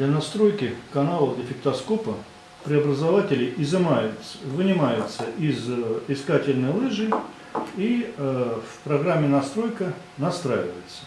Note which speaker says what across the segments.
Speaker 1: Для настройки канала дефектоскопа преобразователи изымаются, вынимаются из э, искательной лыжи и э, в программе настройка настраивается.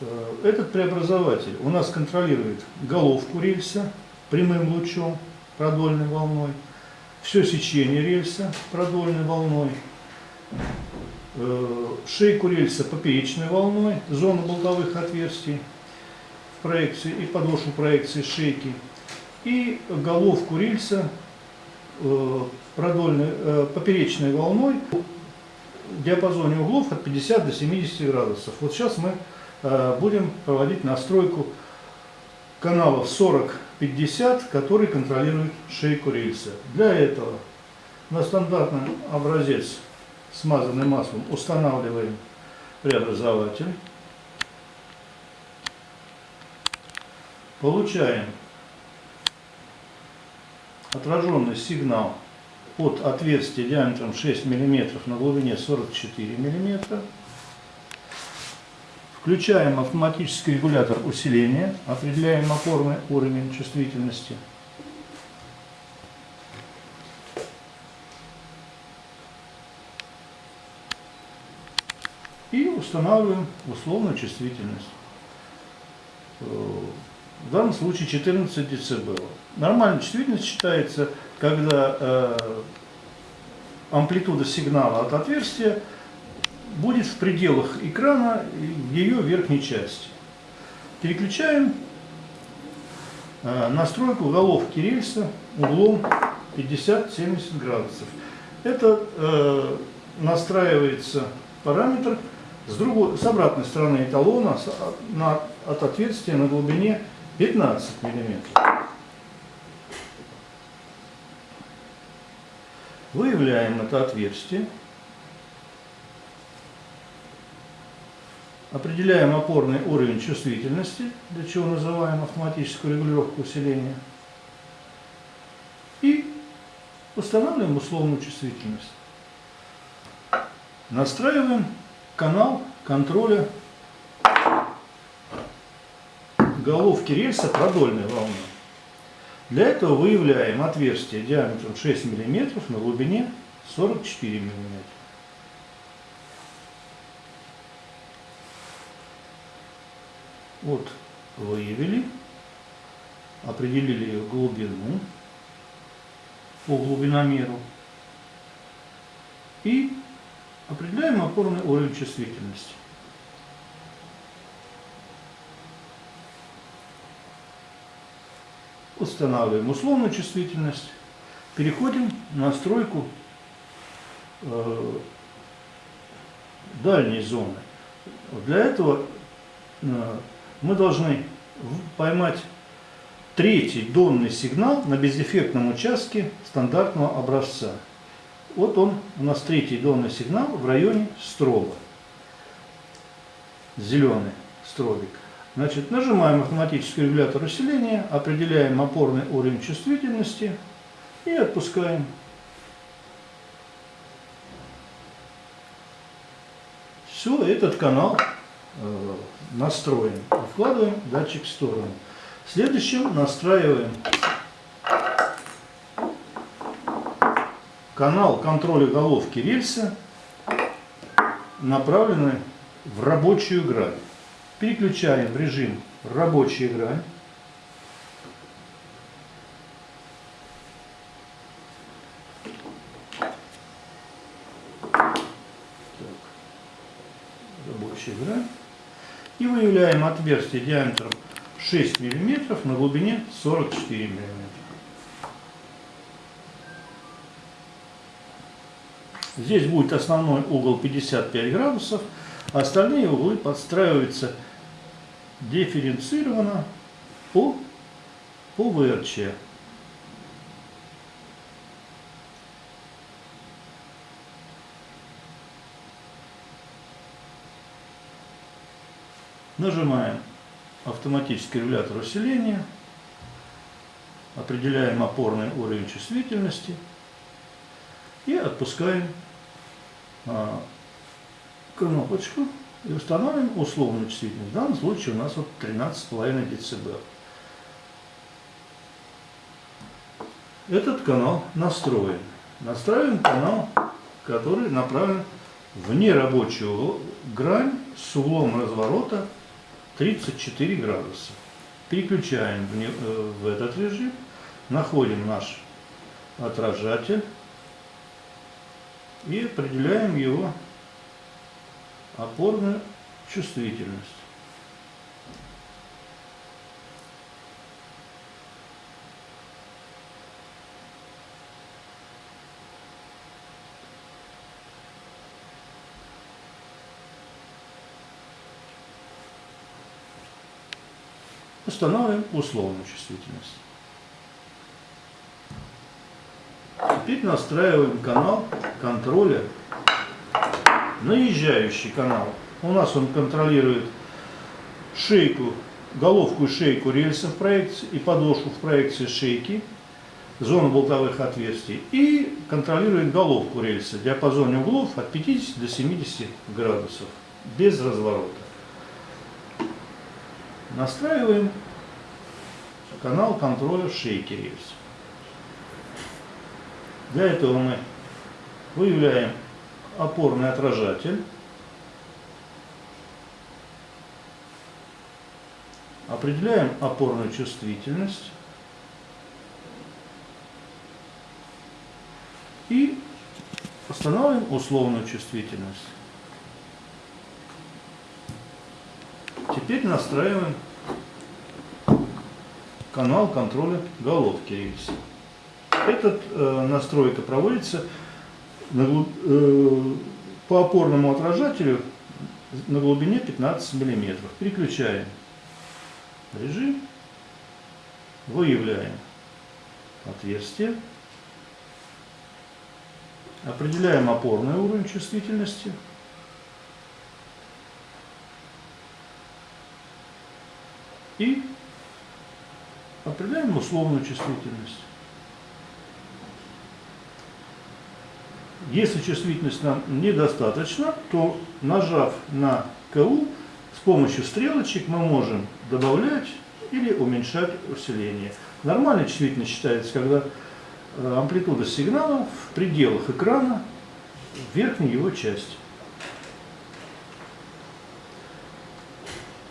Speaker 1: Э, этот преобразователь у нас контролирует головку рельса прямым лучом, продольной волной, все сечение рельса продольной волной, шейку рельса поперечной волной, зону болтовых отверстий проекции и подошву проекции шейки, и головку рельса э, продольной, э, поперечной волной в диапазоне углов от 50 до 70 градусов. Вот сейчас мы будем проводить настройку каналов 40-50, который контролирует шейку рельса. Для этого на стандартный образец смазанным маслом устанавливаем преобразователь. Получаем отраженный сигнал от отверстия диаметром 6 мм на глубине 44 мм. Включаем автоматический регулятор усиления, определяем опорный уровень чувствительности. И устанавливаем условную чувствительность. В данном случае 14 дБ. Нормальная чувствительность считается, когда э, амплитуда сигнала от отверстия будет в пределах экрана ее верхней части. Переключаем э, настройку головки рельса углом 50-70 градусов. Это э, настраивается параметр с, другой, с обратной стороны эталона с, на, от отверстия на глубине 15 мм. Выявляем это отверстие. Определяем опорный уровень чувствительности, для чего называем автоматическую регулировку усиления. И устанавливаем условную чувствительность. Настраиваем канал контроля головки рельса продольной волны. Для этого выявляем отверстие диаметром 6 мм на глубине 44 мм. Вот выявили, определили ее глубину по глубиномеру и определяем опорный уровень чувствительности. Устанавливаем условную чувствительность, переходим на настройку э, дальней зоны. Для этого э, мы должны поймать третий донный сигнал на бездефектном участке стандартного образца. Вот он, у нас третий донный сигнал в районе строба. Зеленый стробик. Значит, нажимаем автоматический регулятор усиления, определяем опорный уровень чувствительности и отпускаем. Все, этот канал э, настроен. Вкладываем датчик в сторону. Следующим настраиваем канал контроля головки рельса, направленный в рабочую грань. Переключаем режим рабочая грань. рабочая грань и выявляем отверстие диаметром 6 мм на глубине 44 мм. Здесь будет основной угол 55 градусов, а остальные углы подстраиваются дифференцированно по, по ВРЧ. Нажимаем автоматический регулятор усиления, определяем опорный уровень чувствительности и отпускаем а, кнопочку и установим условную чувствительность. В данном случае у нас вот 13,5 дБ. Этот канал настроен. Настраиваем канал, который направлен в нерабочую грань с углом разворота 34 градуса. Переключаем в, не, э, в этот режим, находим наш отражатель и определяем его опорную чувствительность. Устанавливаем условную чувствительность. Теперь настраиваем канал контроля, наезжающий канал. У нас он контролирует шейку, головку и шейку рельса в проекции и подошву в проекции шейки, зону болтовых отверстий и контролирует головку рельса в диапазоне углов от 50 до 70 градусов без разворота. Настраиваем канал контроля шейки рельса. Для этого мы выявляем опорный отражатель, определяем опорную чувствительность и устанавливаем условную чувствительность. Теперь настраиваем канал контроля головки рельса. Эта э, настройка проводится по опорному отражателю на глубине 15 мм. Переключаем режим, выявляем отверстие, определяем опорный уровень чувствительности – и определяем условную чувствительность. Если чувствительность нам недостаточно, то нажав на КУ, с помощью стрелочек мы можем добавлять или уменьшать усиление. Нормальная чувствительность считается, когда э, амплитуда сигнала в пределах экрана верхней его части.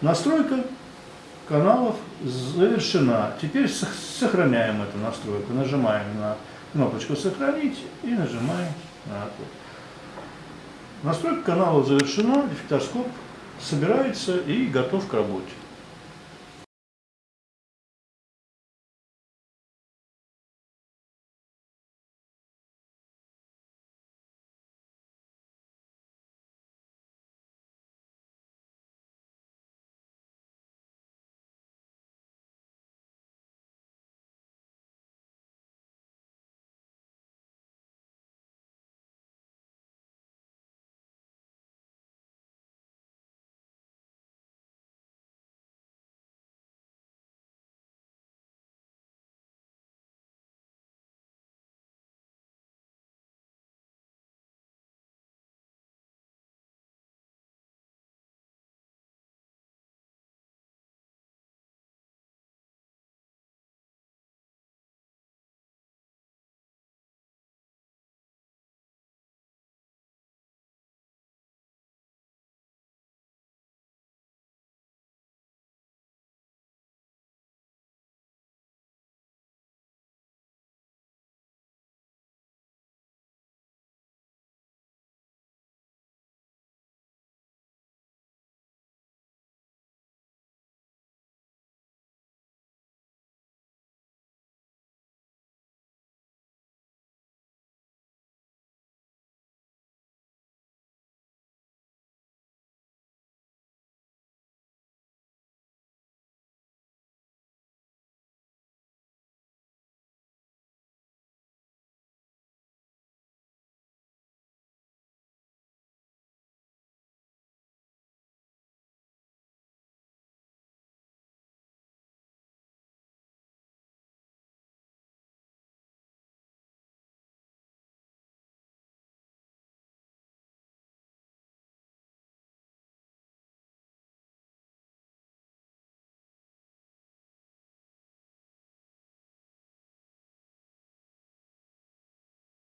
Speaker 1: Настройка каналов завершена. Теперь сохраняем эту настройку. Нажимаем на кнопочку «Сохранить» и нажимаем. Настройка канала завершена, дефектоскоп собирается и готов к работе.